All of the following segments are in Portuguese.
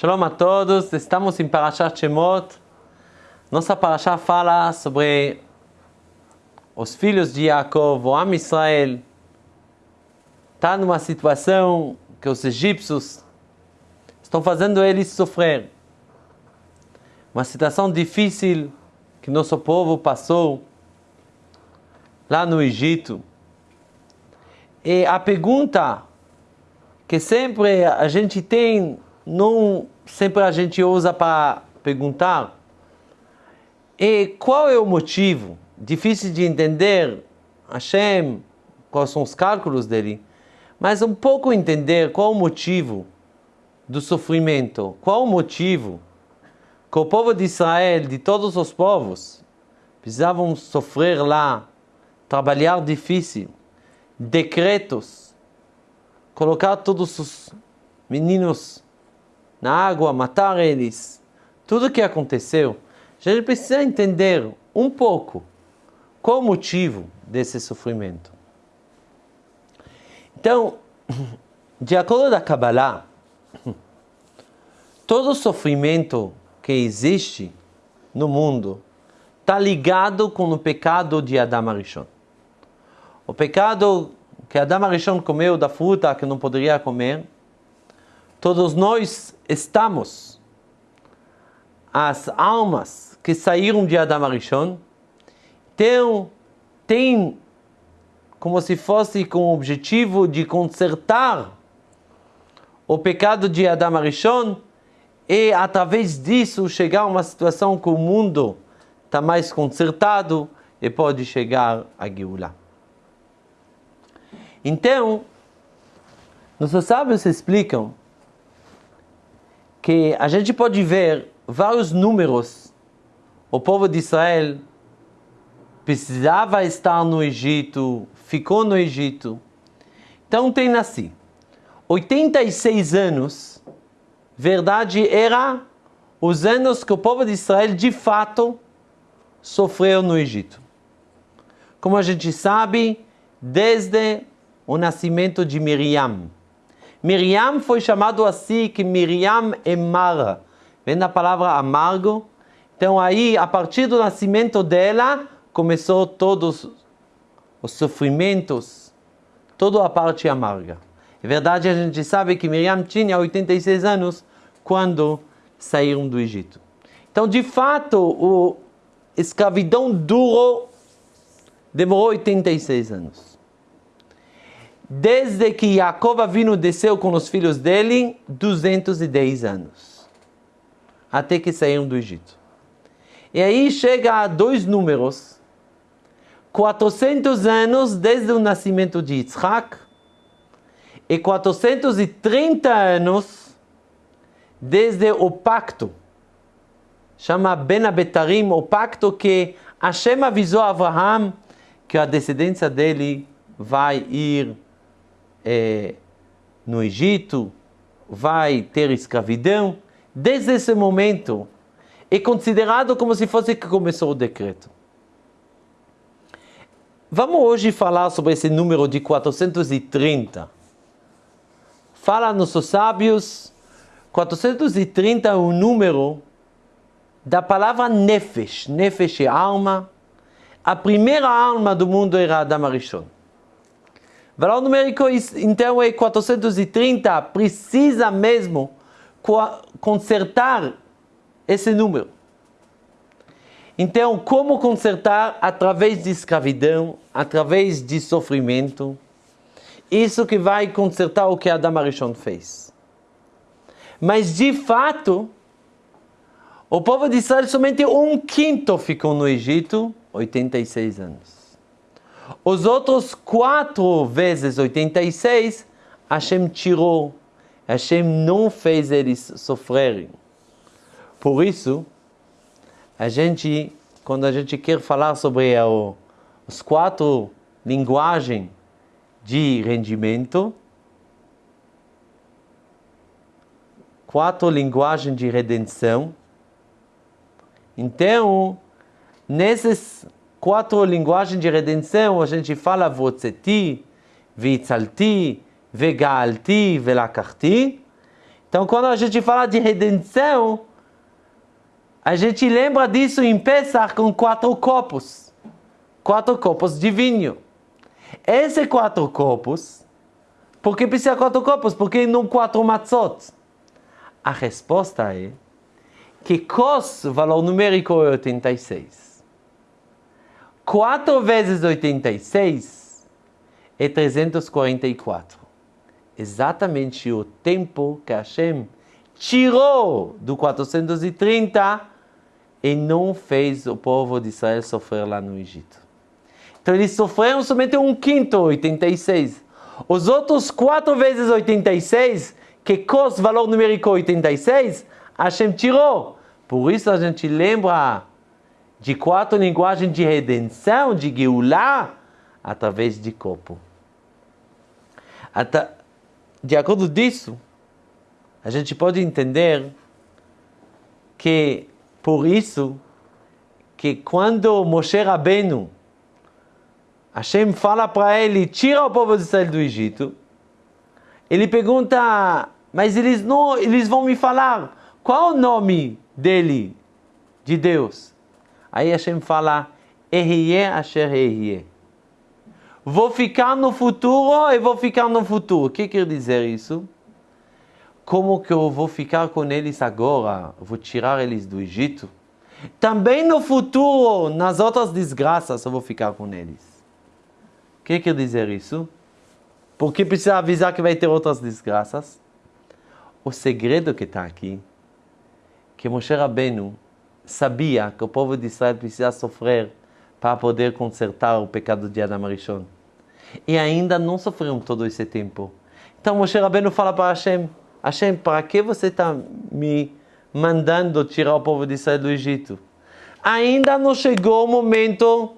Shalom a todos, estamos em Parashat Shemot. Nossa Parashá fala sobre os filhos de Jacob, o Am Israel. Está numa situação que os egípcios estão fazendo eles sofrer. Uma situação difícil que nosso povo passou lá no Egito. E a pergunta que sempre a gente tem, não sempre a gente usa para perguntar, é qual é o motivo? Difícil de entender, Hashem, quais são os cálculos dele, mas um pouco entender qual o motivo do sofrimento, qual o motivo que o povo de Israel, de todos os povos, precisavam sofrer lá, trabalhar difícil, decretos, colocar todos os meninos na água, matar eles, tudo o que aconteceu. A gente precisa entender um pouco qual o motivo desse sofrimento. Então, de acordo da Kabbalah, todo sofrimento que existe no mundo está ligado com o pecado de Adam Arishon. O pecado que Adam Arishon comeu da fruta que não poderia comer, todos nós estamos, as almas que saíram de Adam Arishon, então, tem como se fosse com o objetivo de consertar o pecado de Adam Arishon e através disso chegar a uma situação que o mundo está mais consertado e pode chegar a Geulah. Então, nossos sábios explicam que a gente pode ver vários números. O povo de Israel precisava estar no Egito, ficou no Egito. Então tem assim, 86 anos verdade era os anos que o povo de Israel de fato sofreu no Egito. Como a gente sabe, desde o nascimento de Miriam. Miriam foi chamado assim que Miriam é Mara. Vem da palavra amargo. Então aí, a partir do nascimento dela, começou todos os sofrimentos, toda a parte amarga. É verdade, a gente sabe que Miriam tinha 86 anos quando saíram do Egito. Então, de fato, a escravidão durou, demorou 86 anos. Desde que Jacob Avinu desceu com os filhos dele, 210 anos. Até que saíram do Egito. E aí chega a dois números. 400 anos desde o nascimento de Yitzhak e 430 anos desde o pacto, chama Ben Abetarim, o pacto que Hashem avisou a Abraham que a descendência dele vai ir é, no Egito, vai ter escravidão. Desde esse momento, é considerado como se fosse que começou o decreto. Vamos hoje falar sobre esse número de 430. Fala nossos sábios 430 é o número da palavra Nefesh. Nefesh é alma. A primeira alma do mundo era Adam Arishon. Valor numérico então é 430. Precisa mesmo consertar esse número. Então, como consertar? Através de escravidão, através de sofrimento. Isso que vai consertar o que Adam Arishon fez. Mas de fato, o povo de Israel somente um quinto ficou no Egito, 86 anos. Os outros quatro vezes 86, Hashem tirou. Hashem não fez eles sofrerem. Por isso, a gente, quando a gente quer falar sobre o, os quatro linguagens de rendimento, quatro linguagens de redenção. Então, nessas quatro linguagens de redenção, a gente fala Votzeti, Vitzalti, Vegalti, Velakarti. Então, quando a gente fala de redenção, a gente lembra disso em Pesach com quatro copos. Quatro copos de vinho. Esses quatro copos, por que precisa quatro copos? Porque não quatro matzot? A resposta é que cos, valor numérico é 86. 4 vezes 86 é 344. Exatamente o tempo que Hashem tirou do 430 e não fez o povo de Israel sofrer lá no Egito. Então eles sofreram somente um quinto, 86. Os outros 4 vezes 86, que cos valor numérico 86, Hashem tirou. Por isso a gente lembra de quatro linguagens de redenção, de Geulah, através de corpo. De acordo disso, a gente pode entender que por isso que quando Moshe Rabbeinu Hashem fala para ele, tira o povo de Israel do Egito, ele pergunta, mas eles não, eles vão me falar, qual o nome dele, de Deus? Aí Hashem fala. Vou ficar no futuro e vou ficar no futuro. O que quer dizer isso? Como que eu vou ficar com eles agora? Vou tirar eles do Egito? Também no futuro, nas outras desgraças, eu vou ficar com eles. O que quer dizer isso? Porque precisa avisar que vai ter outras desgraças? O segredo que está aqui que Moshe Rabbeinu sabia que o povo de Israel precisa sofrer para poder consertar o pecado de Adam Arishon. E ainda não sofreram todo esse tempo. Então Moshe Rabbeinu fala para Hashem, Hashem, para que você está me mandando tirar o povo de Israel do Egito? Ainda não chegou o momento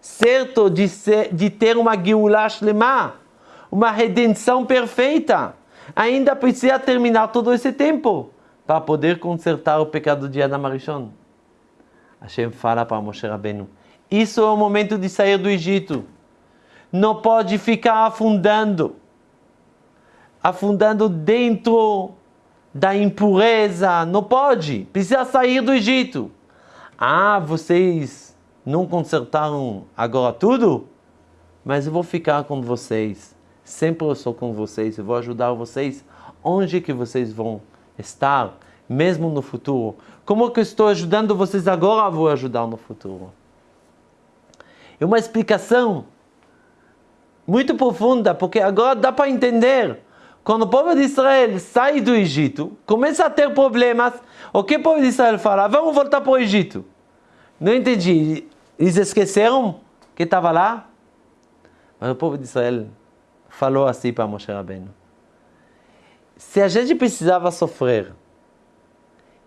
certo de, ser, de ter uma Geulah Shlema, uma redenção perfeita. Ainda precisa terminar todo esse tempo para poder consertar o pecado de Adam Arishon. Hashem fala para Moshe Rabbeinu, isso é o momento de sair do Egito. Não pode ficar afundando, afundando dentro da impureza, não pode, precisa sair do Egito. Ah, vocês não consertaram agora tudo? Mas eu vou ficar com vocês, sempre eu sou com vocês, eu vou ajudar vocês onde que vocês vão estar, mesmo no futuro. Como que eu estou ajudando vocês agora, vou ajudar no futuro. É uma explicação muito profunda, porque agora dá para entender. Quando o povo de Israel sai do Egito, começa a ter problemas, o que o povo de Israel fala? Vamos voltar para o Egito. Não entendi. Eles esqueceram que estava lá? Mas o povo de Israel falou assim para Moshe Rabbeinu se a gente precisava sofrer,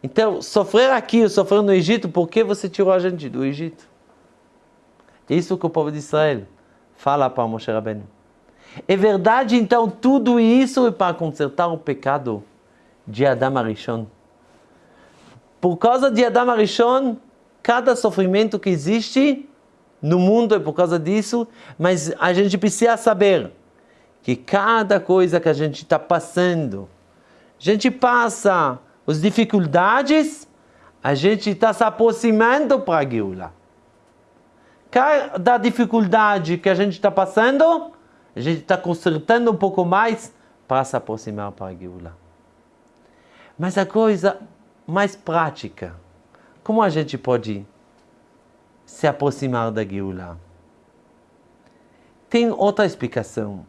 então, sofrer aqui sofrer no Egito, por que você tirou a gente do Egito? É isso que o povo de Israel fala para Moshe Rabbeinu. É verdade, então, tudo isso é para consertar o pecado de Adam Arishon. Por causa de Adam Arishon, cada sofrimento que existe no mundo é por causa disso, mas a gente precisa saber que cada coisa que a gente está passando, a gente passa as dificuldades, a gente está se aproximando para a Geula. Cada dificuldade que a gente está passando, a gente está consertando um pouco mais para se aproximar para a Geula. Mas a coisa mais prática, como a gente pode se aproximar da Geula? Tem outra explicação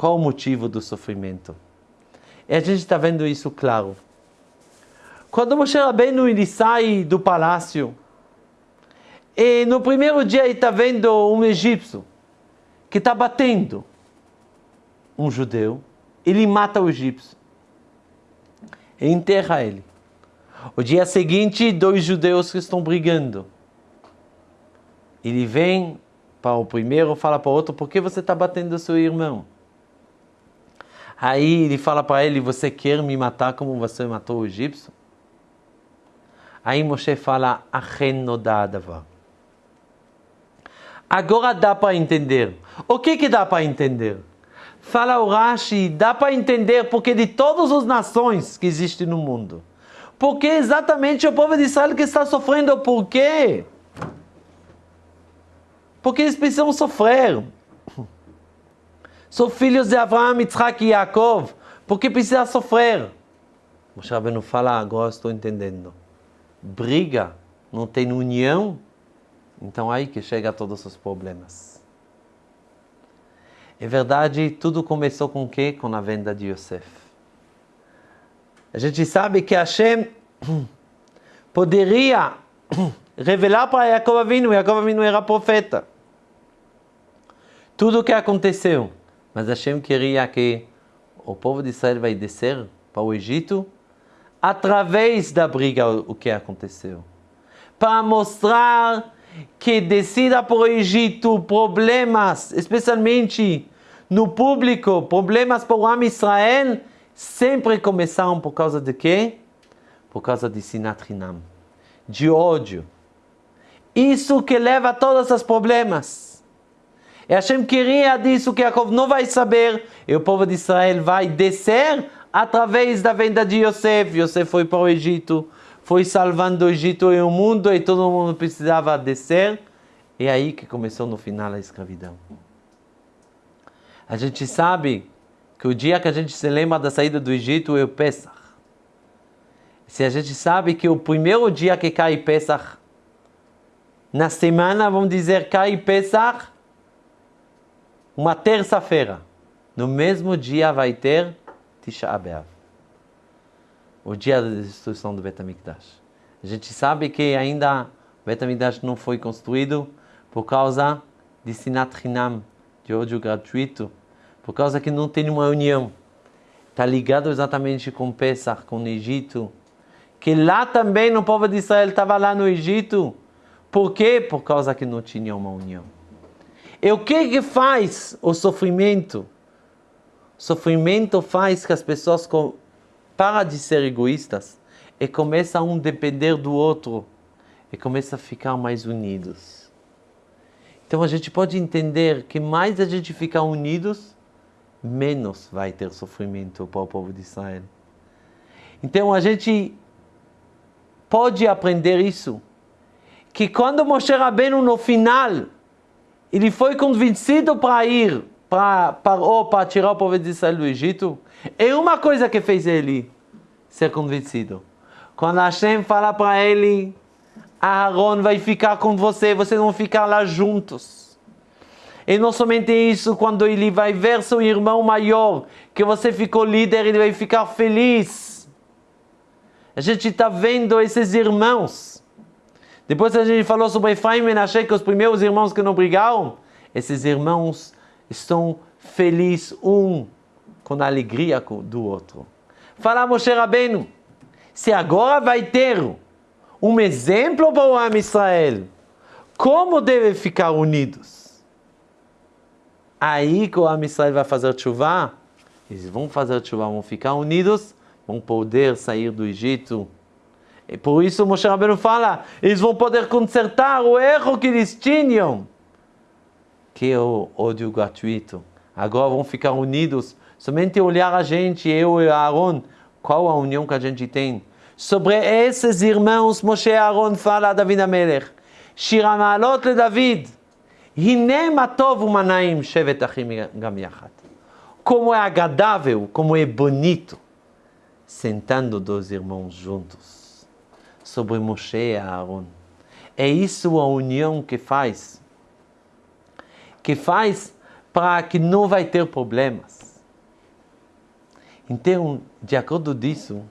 qual o motivo do sofrimento? E a gente está vendo isso claro. Quando Moshe Rabbeinu ele sai do palácio, e no primeiro dia ele está vendo um egípcio que está batendo um judeu, ele mata o egípcio e enterra ele. O dia seguinte, dois judeus que estão brigando. Ele vem para o primeiro, fala para o outro, por que você está batendo seu irmão? Aí ele fala para ele: Você quer me matar como você matou o egípcio? Aí Moshe fala. Agora dá para entender. O que, que dá para entender? Fala o Rashi, dá para entender porque de todas as nações que existem no mundo, porque exatamente o povo de Israel que está sofrendo, por quê? Porque eles precisam sofrer. São filhos de Abraão, Yitzhak e Yaakov, porque precisam sofrer. Moshe Rabbeinu fala, agora estou entendendo. Briga, não tem união, então aí que chega todos os problemas. É verdade, tudo começou com o quê? Com a venda de Yosef. A gente sabe que Hashem poderia revelar para Jacob Avinu, Jacob Avinu era profeta. Tudo o que aconteceu, mas Hashem queria que o povo de Israel vai descer para o Egito através da briga o que aconteceu. Para mostrar que descida o Egito problemas, especialmente no público, problemas para o Am Israel, sempre começaram por causa de quê? Por causa de Sinat Hinam, de ódio. Isso que leva a todos os problemas. E Hashem queria disso que Jacob não vai saber, e o povo de Israel vai descer através da venda de Yosef. Yosef foi para o Egito, foi salvando o Egito e o mundo, e todo mundo precisava descer. É aí que começou no final a escravidão. A gente sabe que o dia que a gente se lembra da saída do Egito é o Pesach. Se a gente sabe que o primeiro dia que cai Pesach, na semana, vamos dizer, cai Pesach, uma terça-feira. No mesmo dia vai ter Tisha B'Av, o dia da destruição do Betamikdash. A gente sabe que ainda o Betamikdash não foi construído por causa de Sinat Hinam, de ódio gratuito, por causa que não tem uma união. Está ligado exatamente com Pesach, com o Egito, que lá também o povo de Israel estava lá no Egito. Por quê? Por causa que não tinha uma união. E o que que faz o sofrimento? Sofrimento faz que as pessoas param de ser egoístas e começam a um depender do outro e começam a ficar mais unidos. Então a gente pode entender que mais a gente ficar unidos, menos vai ter sofrimento para o povo de Israel. Então a gente pode aprender isso, que quando Moshe Rabbeinu no final, ele foi convencido para ir para, para, para tirar o povo de Israel do Egito, é uma coisa que fez ele ser convencido. Quando Hashem fala para ele, Aaron vai ficar com você, vocês vão ficar lá juntos. E não somente isso, quando ele vai ver seu irmão maior, que você ficou líder, ele vai ficar feliz. A gente está vendo esses irmãos. Depois a gente falou sobre Efraim e Menashe, que os primeiros irmãos que não brigaram, esses irmãos estão felizes um com a alegria do outro. Fala Moshe Rabbeinu, se agora vai ter um exemplo para o Am Israel, como devem ficar unidos? Aí que o Am Israel vai fazer chuva, eles vão fazer chuva, vão ficar unidos, vão poder sair do Egito. E por isso Moshe Rabbeinu fala, eles vão poder consertar o erro que eles tinham que o ódio gratuito. Agora vão ficar unidos, somente olhar a gente, eu e Aaron, qual a união que a gente tem. Sobre esses irmãos, Moshe Aaron fala a David Amelech, Shira le David, Hine Matov Umanaim Shevet Achim Gam Yachat. Como é agradável, como é bonito, sentando dois irmãos juntos, sobre Moshe e Aaron. É isso a união que faz que faz para que não vai ter problemas. Então, de acordo disso,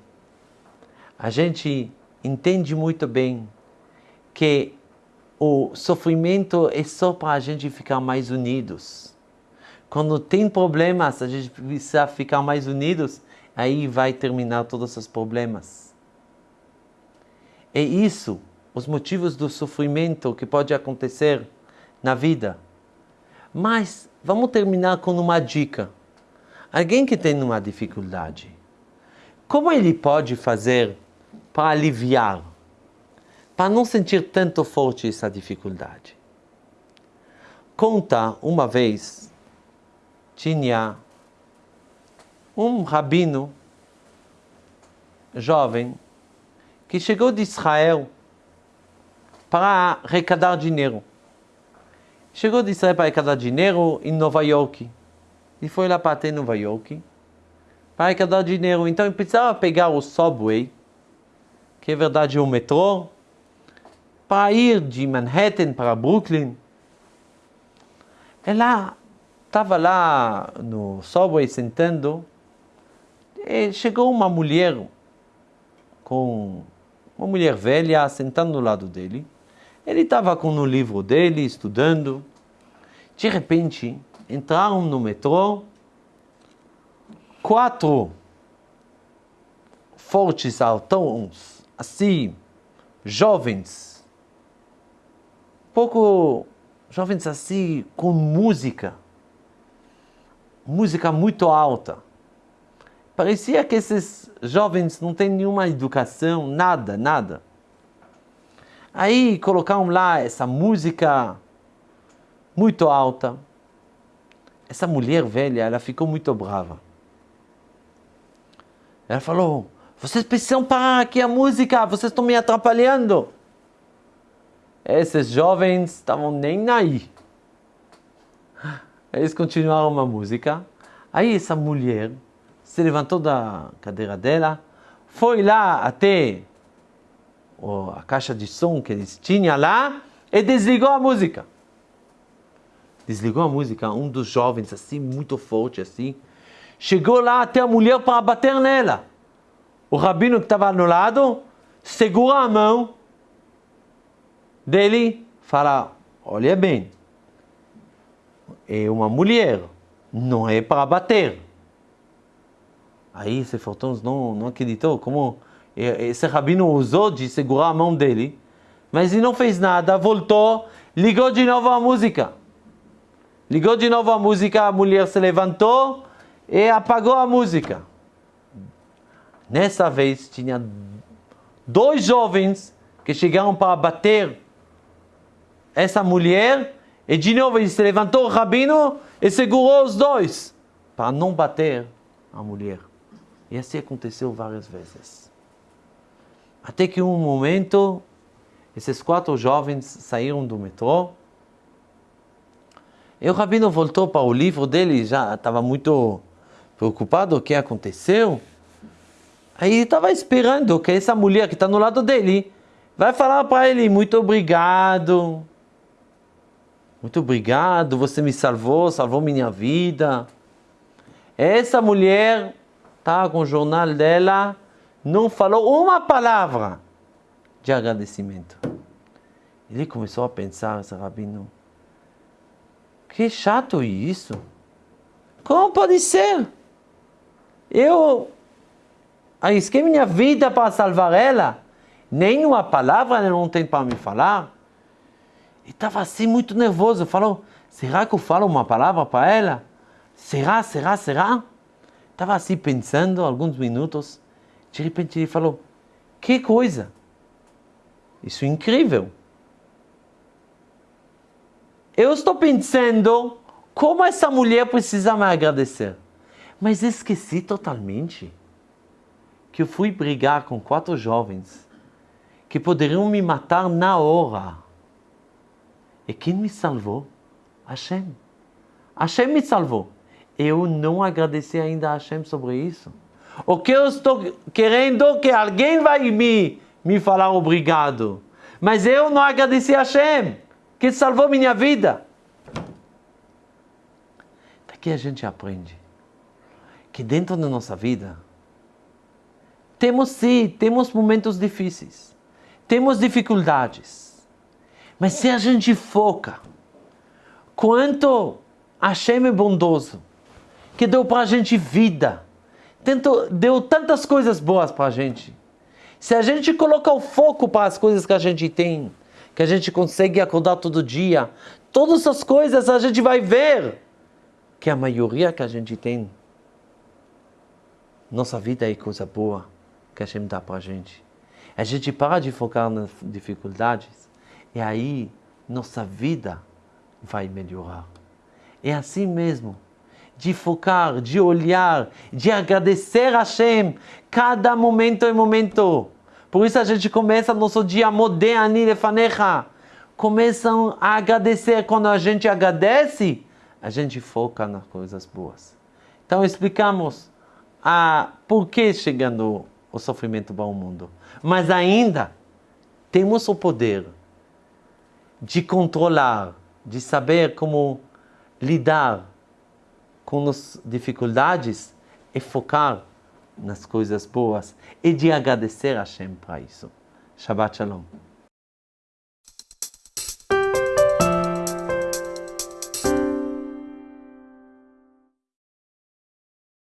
a gente entende muito bem que o sofrimento é só para a gente ficar mais unidos. Quando tem problemas, a gente precisa ficar mais unidos, aí vai terminar todos os problemas. É isso, os motivos do sofrimento que pode acontecer na vida. Mas vamos terminar com uma dica. Alguém que tem uma dificuldade, como ele pode fazer para aliviar, para não sentir tanto forte essa dificuldade? Conta uma vez, tinha um rabino jovem que chegou de Israel para arrecadar dinheiro. Chegou de Israel para arrecadar dinheiro em Nova York. E foi lá para ter Nova York para arrecadar dinheiro. Então ele precisava pegar o subway, que é verdade o metrô, para ir de Manhattan para Brooklyn. Ela estava lá no subway sentando e chegou uma mulher com uma mulher velha sentando do lado dele. Ele estava com o livro dele, estudando. De repente, entraram no metrô quatro fortes altões, assim, jovens, pouco jovens assim, com música, música muito alta. Parecia que esses jovens não têm nenhuma educação, nada, nada. Aí colocaram lá essa música muito alta. Essa mulher velha, ela ficou muito brava. Ela falou: Vocês precisam parar aqui a música, vocês estão me atrapalhando. Esses jovens estavam nem aí. Eles continuaram a música. Aí essa mulher se levantou da cadeira dela, foi lá até a caixa de som que eles tinham lá e desligou a música. Desligou a música, um dos jovens assim, muito forte assim, chegou lá até a mulher para bater nela. O rabino que estava no lado segura a mão dele, fala: Olha bem, é uma mulher, não é para bater. Aí esse Fortons não, não acreditou como esse rabino usou de segurar a mão dele, mas ele não fez nada, voltou, ligou de novo a música. Ligou de novo a música, a mulher se levantou e apagou a música. Nessa vez tinha dois jovens que chegaram para bater essa mulher e de novo ele se levantou o rabino e segurou os dois para não bater a mulher. E assim aconteceu várias vezes. Até que um momento, esses quatro jovens saíram do metrô. E o rabino voltou para o livro dele, já estava muito preocupado o que aconteceu. Aí estava esperando que essa mulher que está no lado dele vai falar para ele: Muito obrigado, muito obrigado, você me salvou, salvou minha vida. Essa mulher tá com o jornal dela, não falou uma palavra de agradecimento. Ele começou a pensar, esse rabino, que chato isso. Como pode ser? Eu arrisquei minha vida para salvar ela. Nem uma palavra ela não tem para me falar. E estava assim muito nervoso. Falou, será que eu falo uma palavra para ela? Será, será, será? Estava assim pensando alguns minutos. De repente ele falou: Que coisa! Isso é incrível! Eu estou pensando como essa mulher precisa me agradecer. Mas esqueci totalmente que eu fui brigar com quatro jovens que poderiam me matar na hora. E quem me salvou? Hashem. Hashem me salvou eu não agradeci ainda a Hashem sobre isso. O que eu estou querendo que alguém vai me, me falar obrigado. Mas eu não agradeci a Hashem, que salvou minha vida. Daqui a gente aprende que dentro da nossa vida temos sim, temos momentos difíceis, temos dificuldades. Mas se a gente foca quanto Hashem é bondoso, que deu para a gente vida, Tentou, deu tantas coisas boas para a gente. Se a gente colocar o foco para as coisas que a gente tem, que a gente consegue acordar todo dia, todas essas coisas a gente vai ver que a maioria que a gente tem, nossa vida é coisa boa que a gente dá para a gente. A gente para de focar nas dificuldades e aí nossa vida vai melhorar. É assim mesmo. de focar, de olhar, de agradecer a Hashem. Cada momento é momento. Por isso a gente começa nosso dia Modéani Lefanecha. Começam a agradecer. Quando a gente agradece, a gente foca nas coisas boas. Então explicamos a por que chegando o sofrimento para o mundo. Mas ainda temos o poder de controlar, de saber como lidar com as dificuldades e focar nas coisas boas e de agradecer a Hashem para isso. Shabbat Shalom.